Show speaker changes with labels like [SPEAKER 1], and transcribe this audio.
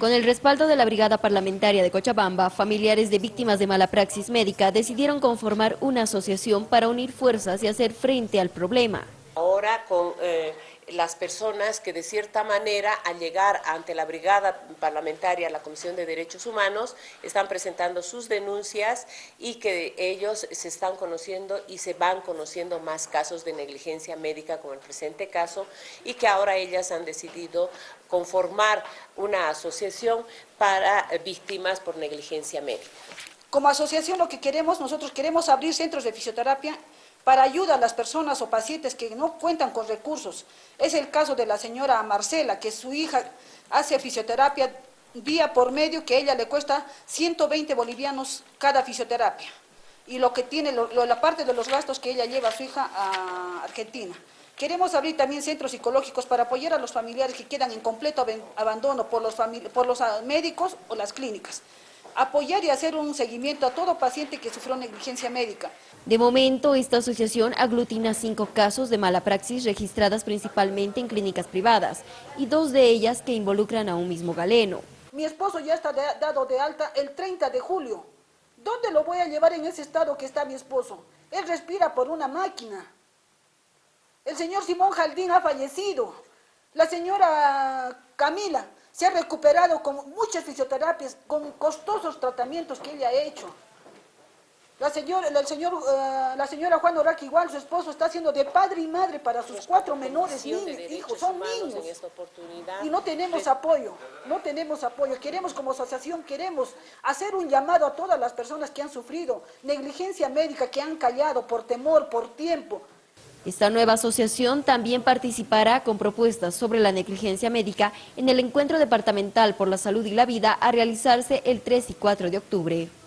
[SPEAKER 1] Con el respaldo de la Brigada Parlamentaria de Cochabamba, familiares de víctimas de mala praxis médica decidieron conformar una asociación para unir fuerzas y hacer frente al problema.
[SPEAKER 2] Ahora con eh, las personas que de cierta manera al llegar ante la brigada parlamentaria, la Comisión de Derechos Humanos, están presentando sus denuncias y que ellos se están conociendo y se van conociendo más casos de negligencia médica como el presente caso y que ahora ellas han decidido conformar una asociación para víctimas por negligencia médica.
[SPEAKER 3] Como asociación lo que queremos, nosotros queremos abrir centros de fisioterapia para ayuda a las personas o pacientes que no cuentan con recursos. Es el caso de la señora Marcela, que su hija hace fisioterapia día por medio, que a ella le cuesta 120 bolivianos cada fisioterapia. Y lo que tiene, la parte de los gastos que ella lleva a su hija a Argentina. Queremos abrir también centros psicológicos para apoyar a los familiares que quedan en completo abandono por los, ah, médicos o las clínicas apoyar y hacer un seguimiento a todo paciente que sufrió negligencia médica.
[SPEAKER 1] De momento, esta asociación aglutina cinco casos de mala praxis registradas principalmente en clínicas privadas y dos de ellas que involucran a un mismo galeno.
[SPEAKER 3] Mi esposo ya está dado de alta el 30 de julio. ¿Dónde lo voy a llevar en ese estado que está mi esposo? Él respira por una máquina. El señor Simón Jaldín ha fallecido. La señora Camila se ha recuperado con muchas fisioterapias, con costosos tratamientos que ella ha hecho. La señora, el señor, eh, la señora Juan Orac igual, su esposo está haciendo de padre y madre para sus cuatro menores niños, hijos, son niños. Y no tenemos apoyo, no tenemos apoyo. Queremos como asociación, queremos hacer un llamado a todas las personas que han sufrido negligencia médica, que han callado por temor, por tiempo,
[SPEAKER 1] esta nueva asociación también participará con propuestas sobre la negligencia médica en el Encuentro Departamental por la Salud y la Vida a realizarse el 3 y 4 de octubre.